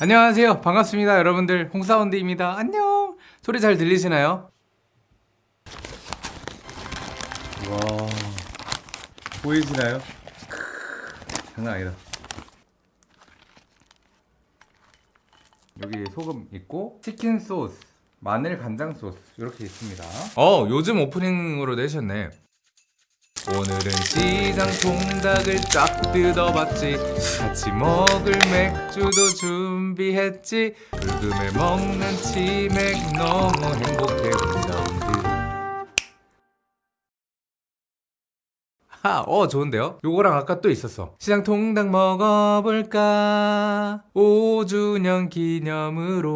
안녕하세요. 반갑습니다 여러분들. 홍사운드입니다. 안녕! 소리 잘 들리시나요? 와 보이시나요? 장난 아니다. 여기 소금 있고 치킨 소스 마늘 간장 소스 이렇게 있습니다. 어 요즘 오프닝으로 내셨네 오늘은 시장 통닭을 쫙 뜯어봤지. 같이 먹을 맥주도 준비했지. 불금에 먹는 치맥 너무 행복해 홍사운드 하, 어 좋은데요? 요거랑 아까 또 있었어. 시장 통닭 먹어볼까? 5주년 기념으로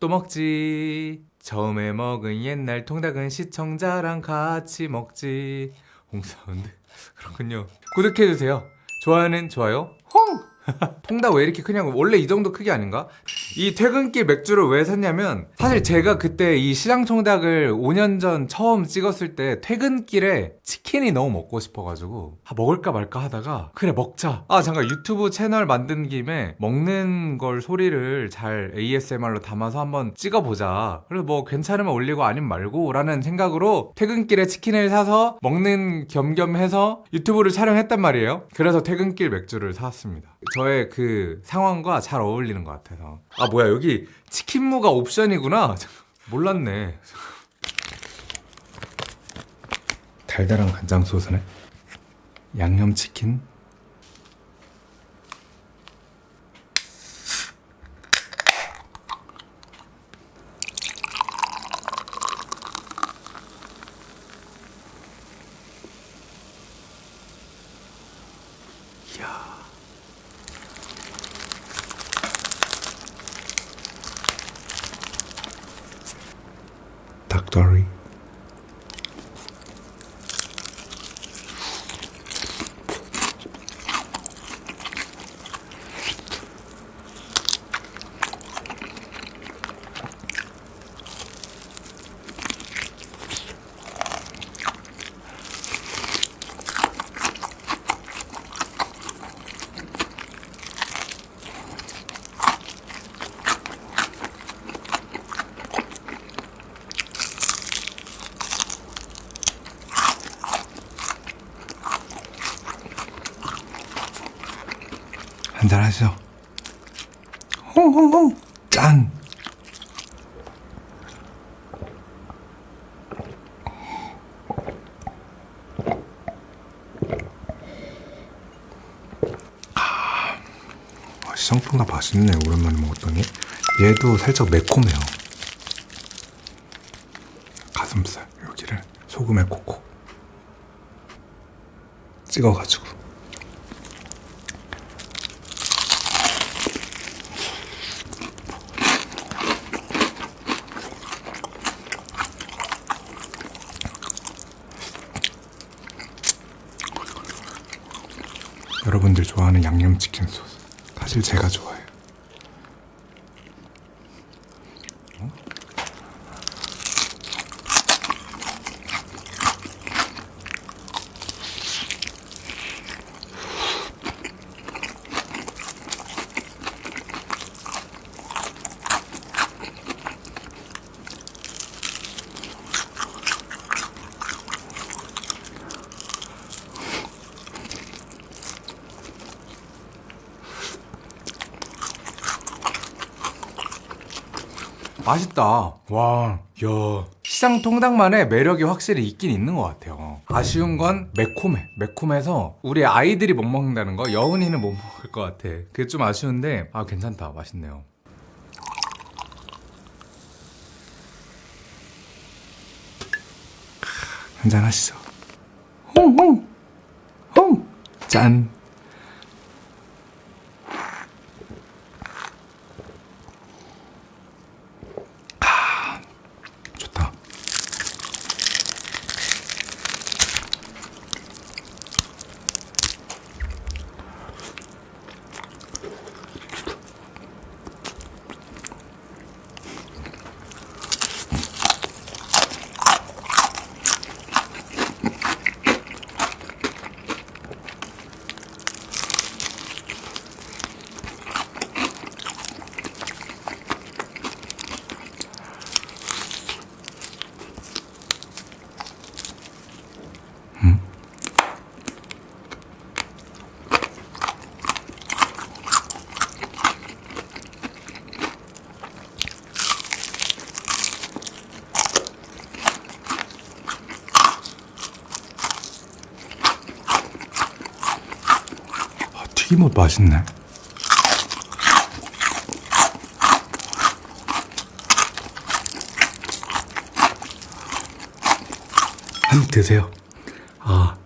또 먹지. 처음에 먹은 옛날 통닭은 시청자랑 같이 먹지 홍사운드 그렇군요. 구독해주세요. 좋아요는 좋아요. 홍! 통닭 왜 이렇게 크냐고. 원래 이 정도 크기 아닌가? 이 퇴근길 맥주를 왜 샀냐면 사실 제가 그때 이 시장 통닭을 5년 전 처음 찍었을 때 퇴근길에 치킨이 너무 먹고 싶어가지고 아, 먹을까 말까 하다가 그래 먹자. 아 잠깐 유튜브 채널 만든 김에 먹는 걸 소리를 잘 ASMR로 담아서 한번 찍어보자. 그래서 뭐 괜찮으면 올리고 아니면 말고 라는 생각으로 퇴근길에 치킨을 사서 먹는 겸겸해서 유튜브를 촬영했단 말이에요. 그래서 퇴근길 맥주를 사왔습니다. 저의 그 상황과 잘 어울리는 것 같아서 아 뭐야 여기 치킨무가 옵션이구나. 몰랐네. 달달한 간장 소스네. 양념치킨 닭 한잔 하시죠? 홍홍홍 짠! 아, 시장통닭 맛있네 오랜만에 먹었더니. 얘도 살짝 매콤해요. 가슴살 여기를 소금에 콕콕 찍어가지고 여러분들 좋아하는 양념치킨 소스. 사실 제가 좋아해요 어? 맛있다. 와, 야. 시장 통닭만의 매력이 확실히 있긴 있는 것 같아요. 아쉬운 건 매콤해. 매콤해서 우리 아이들이 못 먹는다는 거, 여운이는 못 먹을 것 같아. 그게 좀 아쉬운데, 아, 괜찮다. 맛있네요. 한잔 하시죠. 홍홍! 홍! 짠! 튀김옷 맛있네. 한입 드세요. 아.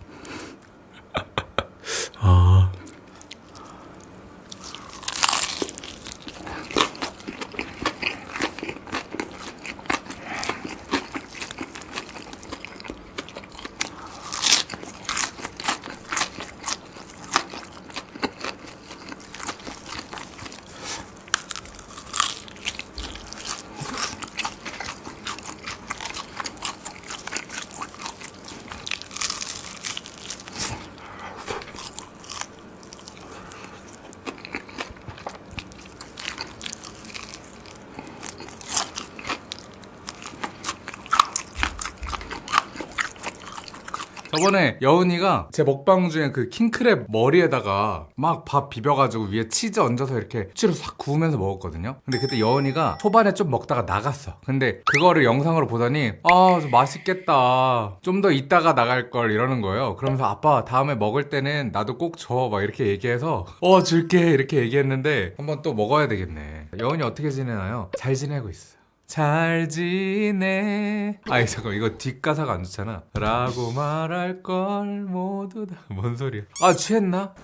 저번에 여운이가 제 먹방 중에 그 킹크랩 머리에다가 막 밥 비벼가지고 위에 치즈 얹어서 이렇게 치로 싹 구우면서 먹었거든요. 근데 그때 여운이가 초반에 좀 먹다가 나갔어. 근데 그거를 영상으로 보더니 아, 좀 맛있겠다. 좀 더 이따가 나갈 걸 이러는 거예요. 그러면서 아빠 다음에 먹을 때는 나도 꼭 줘. 막 이렇게 얘기해서 어, 줄게. 이렇게 얘기했는데 한번 또 먹어야 되겠네. 여운이 어떻게 지내나요? 잘 지내고 있어요. 잘 지내. 아니 잠깐 이거 뒷가사가 안 좋잖아. 라고 말할 걸 모두 다. 뭔 소리야? 아 취했나?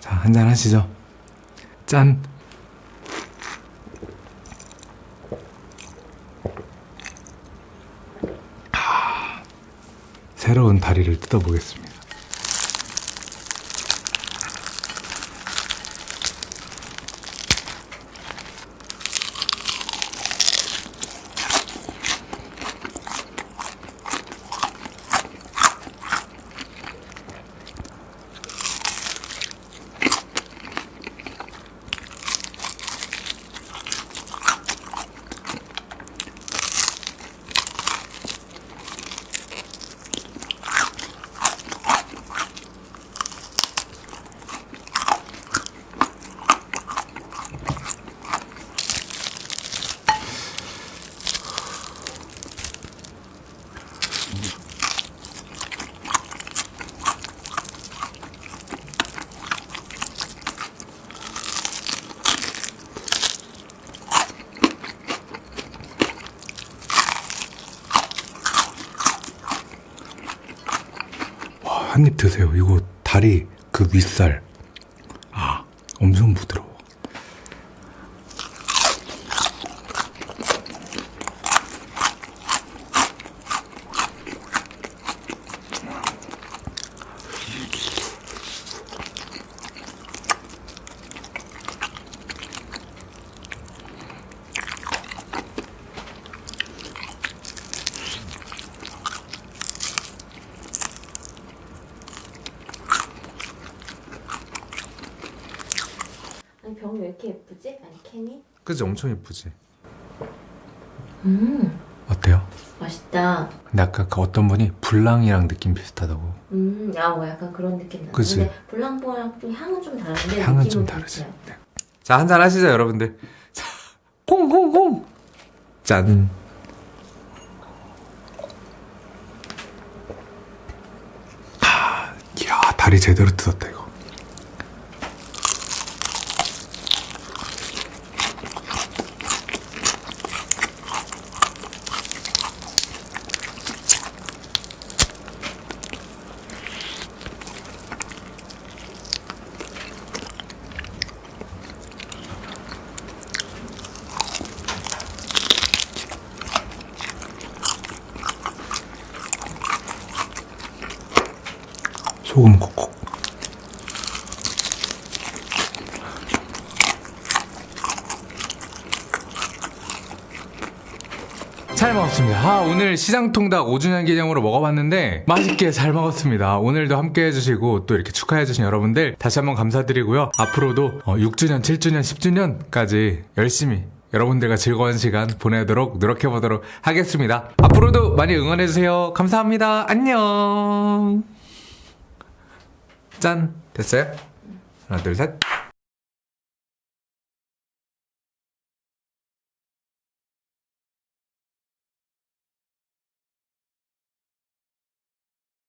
자 한잔 하시죠. 짠. 아, 새로운 다리를 뜯어보겠습니다. 한 입 드세요. 이거 다리 그 윗살. 아, 엄청 부드러워. 아니 병 왜 이렇게 예쁘지? 아니 캔이? 그지 엄청 예쁘지. 음 어때요? 맛있다. 근데 아까 그 어떤 분이 불랑이랑 느낌 비슷하다고. 음아 뭐 약간 그런 느낌 나. 그치? 근데 블랑보랑 좀 향은 좀 다른데 향은 좀 다르지. 네. 자 한잔 하시죠 여러분들. 자, 홍홍홍. 짠. 아, 이야 다리 제대로 뜯었다 이거. 소금 콕콕. 잘 먹었습니다. 아, 오늘 시장통닭 5주년 기념으로 먹어봤는데 맛있게 잘 먹었습니다. 오늘도 함께 해주시고 또 이렇게 축하해주신 여러분들 다시 한번 감사드리고요. 앞으로도 어, 6주년, 7주년, 10주년까지 열심히 여러분들과 즐거운 시간 보내도록 노력해보도록 하겠습니다. 앞으로도 많이 응원해주세요. 감사합니다. 안녕. 짠! 됐어요? 하나, 둘, 셋.